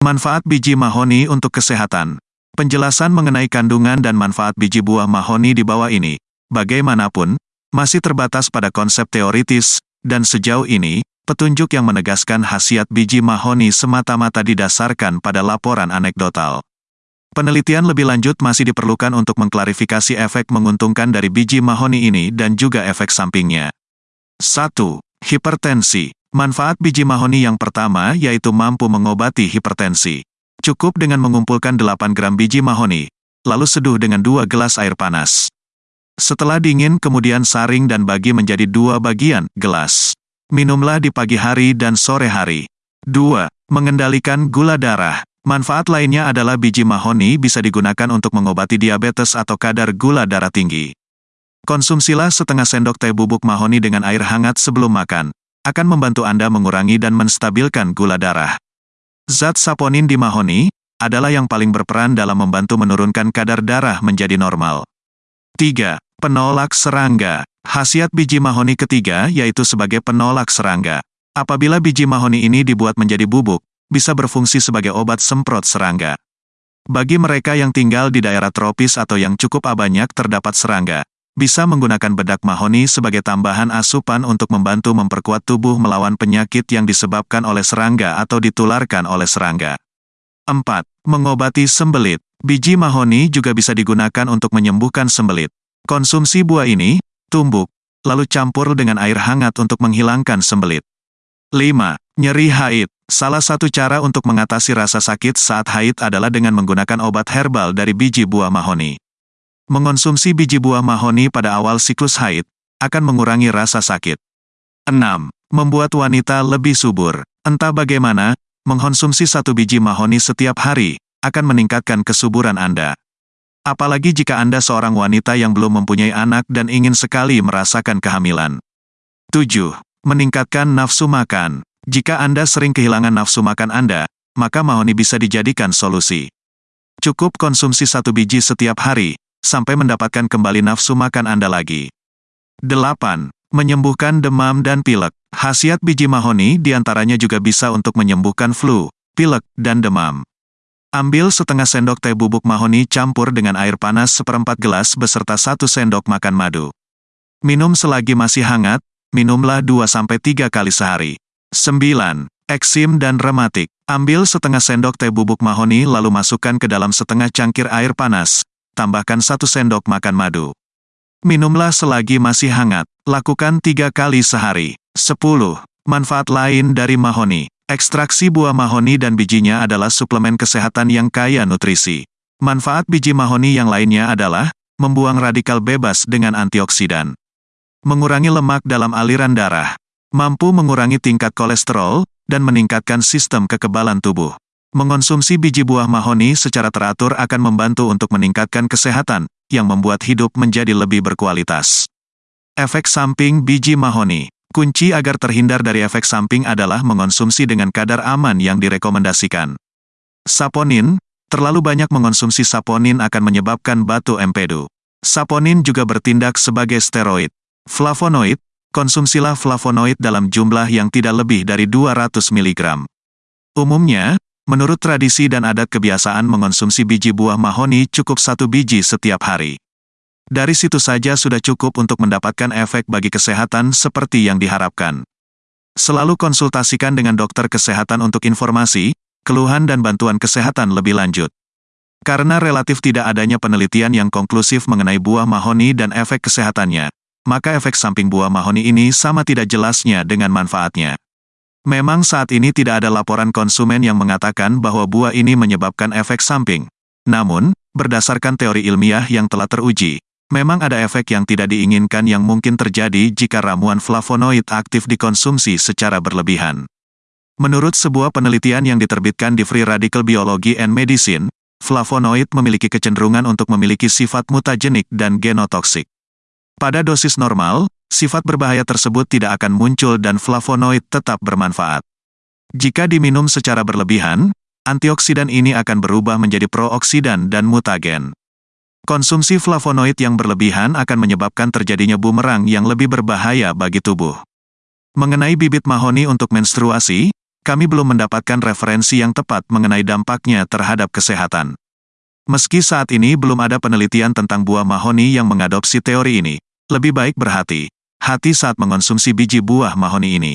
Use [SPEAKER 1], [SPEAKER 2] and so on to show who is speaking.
[SPEAKER 1] Manfaat biji mahoni untuk kesehatan. Penjelasan mengenai kandungan dan manfaat biji buah mahoni di bawah ini, bagaimanapun, masih terbatas pada konsep teoritis, dan sejauh ini, petunjuk yang menegaskan khasiat biji mahoni semata-mata didasarkan pada laporan anekdotal. Penelitian lebih lanjut masih diperlukan untuk mengklarifikasi efek menguntungkan dari biji mahoni ini dan juga efek sampingnya. 1. Hipertensi. Manfaat biji mahoni yang pertama yaitu mampu mengobati hipertensi. Cukup dengan mengumpulkan 8 gram biji mahoni, lalu seduh dengan 2 gelas air panas. Setelah dingin kemudian saring dan bagi menjadi dua bagian, gelas. Minumlah di pagi hari dan sore hari. 2. Mengendalikan gula darah. Manfaat lainnya adalah biji mahoni bisa digunakan untuk mengobati diabetes atau kadar gula darah tinggi. Konsumsilah setengah sendok teh bubuk mahoni dengan air hangat sebelum makan. Akan membantu Anda mengurangi dan menstabilkan gula darah. Zat saponin di mahoni adalah yang paling berperan dalam membantu menurunkan kadar darah menjadi normal. 3. Penolak serangga. Khasiat biji mahoni ketiga yaitu sebagai penolak serangga. Apabila biji mahoni ini dibuat menjadi bubuk, bisa berfungsi sebagai obat semprot serangga. Bagi mereka yang tinggal di daerah tropis atau yang cukup banyak terdapat serangga, bisa menggunakan bedak mahoni sebagai tambahan asupan untuk membantu memperkuat tubuh melawan penyakit yang disebabkan oleh serangga atau ditularkan oleh serangga. 4. Mengobati sembelit. Biji mahoni juga bisa digunakan untuk menyembuhkan sembelit. Konsumsi buah ini, tumbuk, lalu campur dengan air hangat untuk menghilangkan sembelit. 5. Nyeri haid. Salah satu cara untuk mengatasi rasa sakit saat haid adalah dengan menggunakan obat herbal dari biji buah mahoni. Mengonsumsi biji buah mahoni pada awal siklus haid akan mengurangi rasa sakit. 6. Membuat wanita lebih subur. Entah bagaimana, mengkonsumsi satu biji mahoni setiap hari akan meningkatkan kesuburan Anda. Apalagi jika Anda seorang wanita yang belum mempunyai anak dan ingin sekali merasakan kehamilan. 7. Meningkatkan nafsu makan. Jika Anda sering kehilangan nafsu makan Anda, maka mahoni bisa dijadikan solusi. Cukup konsumsi satu biji setiap hari, sampai mendapatkan kembali nafsu makan Anda lagi. 8. Menyembuhkan demam dan pilek. Khasiat biji mahoni di antaranya juga bisa untuk menyembuhkan flu, pilek, dan demam. Ambil setengah sendok teh bubuk mahoni campur dengan air panas seperempat gelas beserta satu sendok makan madu. Minum selagi masih hangat, minumlah 2-3 kali sehari. 9. Eksim dan rematik. Ambil setengah sendok teh bubuk mahoni lalu masukkan ke dalam setengah cangkir air panas. Tambahkan satu sendok makan madu. Minumlah selagi masih hangat. Lakukan tiga kali sehari. 10. Manfaat lain dari mahoni. Ekstraksi buah mahoni dan bijinya adalah suplemen kesehatan yang kaya nutrisi. Manfaat biji mahoni yang lainnya adalah membuang radikal bebas dengan antioksidan, mengurangi lemak dalam aliran darah, mampu mengurangi tingkat kolesterol, dan meningkatkan sistem kekebalan tubuh. Mengonsumsi biji buah mahoni secara teratur akan membantu untuk meningkatkan kesehatan, yang membuat hidup menjadi lebih berkualitas. Efek samping biji mahoni Kunci agar terhindar dari efek samping adalah mengonsumsi dengan kadar aman yang direkomendasikan. Saponin, terlalu banyak mengonsumsi saponin akan menyebabkan batu empedu. Saponin juga bertindak sebagai steroid. Flavonoid, konsumsilah flavonoid dalam jumlah yang tidak lebih dari 200 mg. Umumnya, menurut tradisi dan adat kebiasaan mengonsumsi biji buah mahoni cukup satu biji setiap hari. Dari situ saja sudah cukup untuk mendapatkan efek bagi kesehatan seperti yang diharapkan. Selalu konsultasikan dengan dokter kesehatan untuk informasi, keluhan dan bantuan kesehatan lebih lanjut. Karena relatif tidak adanya penelitian yang konklusif mengenai buah mahoni dan efek kesehatannya, maka efek samping buah mahoni ini sama tidak jelasnya dengan manfaatnya. Memang saat ini tidak ada laporan konsumen yang mengatakan bahwa buah ini menyebabkan efek samping. Namun, berdasarkan teori ilmiah yang telah teruji, Memang ada efek yang tidak diinginkan yang mungkin terjadi jika ramuan flavonoid aktif dikonsumsi secara berlebihan. Menurut sebuah penelitian yang diterbitkan di Free Radical Biology and Medicine, flavonoid memiliki kecenderungan untuk memiliki sifat mutagenik dan genotoksik. Pada dosis normal, sifat berbahaya tersebut tidak akan muncul dan flavonoid tetap bermanfaat. Jika diminum secara berlebihan, antioksidan ini akan berubah menjadi prooksidan dan mutagen. Konsumsi flavonoid yang berlebihan akan menyebabkan terjadinya bumerang yang lebih berbahaya bagi tubuh. Mengenai bibit mahoni untuk menstruasi, kami belum mendapatkan referensi yang tepat mengenai dampaknya terhadap kesehatan. Meski saat ini belum ada penelitian tentang buah mahoni yang mengadopsi teori ini, lebih baik berhati hati saat mengonsumsi biji buah mahoni ini.